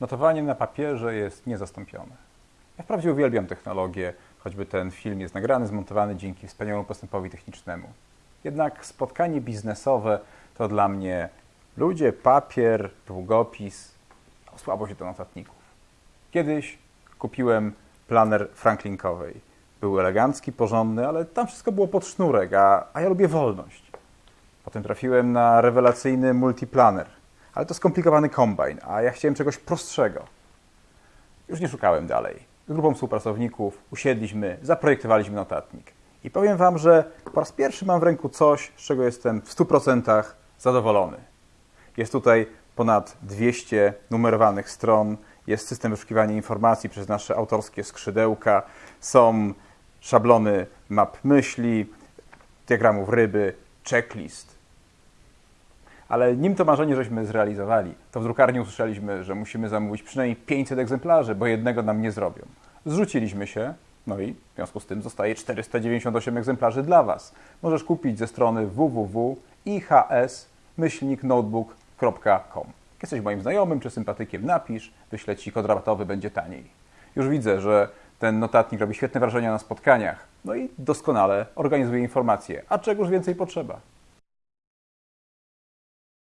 Notowanie na papierze jest niezastąpione. Ja wprawdzie uwielbiam technologię, choćby ten film jest nagrany, zmontowany dzięki wspaniałemu postępowi technicznemu. Jednak spotkanie biznesowe to dla mnie ludzie, papier, długopis, no, słabo się do notatników. Kiedyś kupiłem planer Franklinkowej. Był elegancki, porządny, ale tam wszystko było pod sznurek, a, a ja lubię wolność. Potem trafiłem na rewelacyjny multiplaner, ale to skomplikowany kombajn, a ja chciałem czegoś prostszego. Już nie szukałem dalej. Z grupą współpracowników usiedliśmy, zaprojektowaliśmy notatnik. I powiem Wam, że po raz pierwszy mam w ręku coś, z czego jestem w 100% zadowolony. Jest tutaj ponad 200 numerowanych stron, jest system wyszukiwania informacji przez nasze autorskie skrzydełka, są szablony map myśli, diagramów ryby, checklist. Ale nim to marzenie żeśmy zrealizowali, to w drukarni usłyszeliśmy, że musimy zamówić przynajmniej 500 egzemplarzy, bo jednego nam nie zrobią. Zrzuciliśmy się, no i w związku z tym zostaje 498 egzemplarzy dla Was. Możesz kupić ze strony www.ihs-notebook.com. Jesteś moim znajomym czy sympatykiem, napisz, wyślę Ci kod rabatowy, będzie taniej. Już widzę, że ten notatnik robi świetne wrażenie na spotkaniach, no i doskonale organizuje informacje. A czegoż więcej potrzeba?